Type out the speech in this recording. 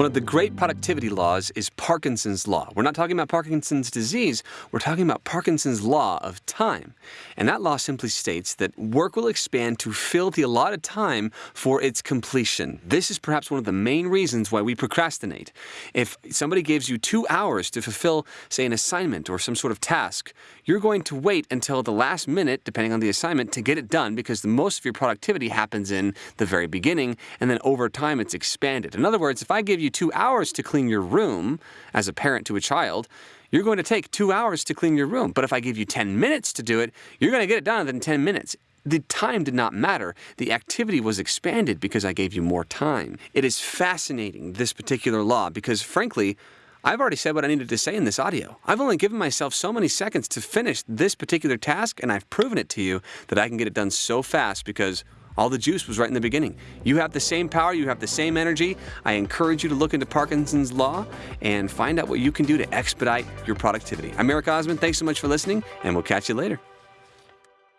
One of the great productivity laws is Parkinson's law. We're not talking about Parkinson's disease, we're talking about Parkinson's law of time. And that law simply states that work will expand to fill the allotted time for its completion. This is perhaps one of the main reasons why we procrastinate. If somebody gives you two hours to fulfill, say, an assignment or some sort of task, you're going to wait until the last minute, depending on the assignment, to get it done because the most of your productivity happens in the very beginning, and then over time it's expanded. In other words, if I give you two hours to clean your room as a parent to a child, you're going to take two hours to clean your room. But if I give you 10 minutes to do it, you're going to get it done in 10 minutes. The time did not matter. The activity was expanded because I gave you more time. It is fascinating, this particular law, because frankly, I've already said what I needed to say in this audio. I've only given myself so many seconds to finish this particular task, and I've proven it to you that I can get it done so fast because all the juice was right in the beginning. You have the same power, you have the same energy. I encourage you to look into Parkinson's Law and find out what you can do to expedite your productivity. I'm Eric Osmond. Thanks so much for listening, and we'll catch you later.